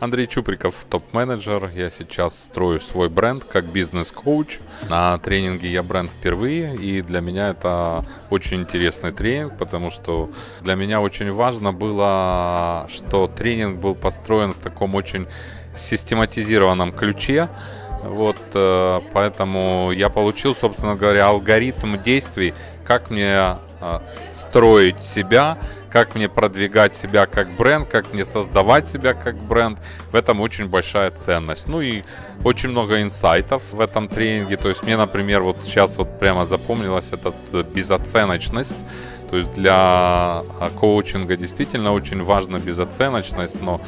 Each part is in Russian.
Андрей Чуприков, топ-менеджер. Я сейчас строю свой бренд как бизнес-коуч. На тренинге я бренд впервые, и для меня это очень интересный тренинг, потому что для меня очень важно было, что тренинг был построен в таком очень систематизированном ключе. Вот, э, поэтому я получил, собственно говоря, алгоритм действий, как мне э, строить себя, как мне продвигать себя как бренд, как мне создавать себя как бренд. В этом очень большая ценность. Ну и очень много инсайтов в этом тренинге. То есть мне, например, вот сейчас вот прямо запомнилась эта безоценочность. То есть для а, коучинга действительно очень важна безоценочность, но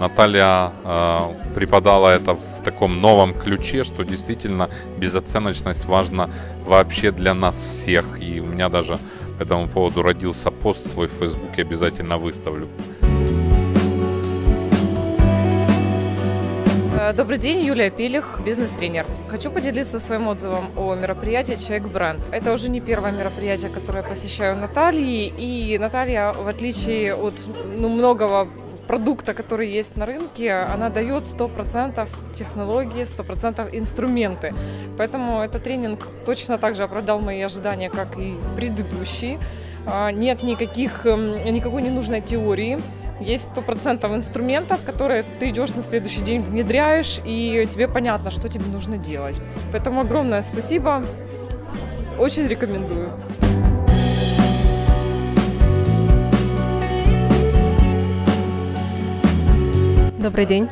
Наталья э, преподала это в таком новом ключе, что действительно безоценочность важна вообще для нас всех. И у меня даже по этому поводу родился пост свой в Фейсбуке, обязательно выставлю. Э, добрый день, Юлия Пилих, бизнес-тренер. Хочу поделиться своим отзывом о мероприятии «Человек бренд». Это уже не первое мероприятие, которое посещаю Натальи, и Наталья, в отличие от ну, многого продукта, который есть на рынке, она дает 100% технологии, 100% инструменты. Поэтому этот тренинг точно так же оправдал мои ожидания, как и предыдущий. А, нет никаких, эм, никакой ненужной теории. Есть 100% инструментов, которые ты идешь на следующий день, внедряешь, и тебе понятно, что тебе нужно делать. Поэтому огромное спасибо. Очень рекомендую. Добрый день.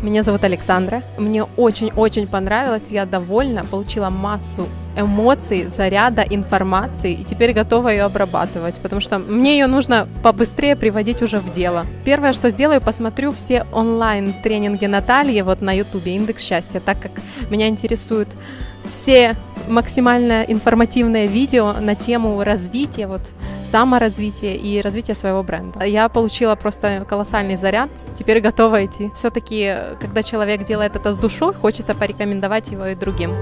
Меня зовут Александра. Мне очень-очень понравилось, я довольна, получила массу эмоций, заряда, информации, и теперь готова ее обрабатывать, потому что мне ее нужно побыстрее приводить уже в дело. Первое, что сделаю, посмотрю все онлайн-тренинги Натальи вот на ютубе «Индекс счастья», так как меня интересуют все максимально информативное видео на тему развития, вот саморазвития и развития своего бренда. Я получила просто колоссальный заряд, теперь готова идти. Все-таки, когда человек делает это с душой, хочется порекомендовать его и другим.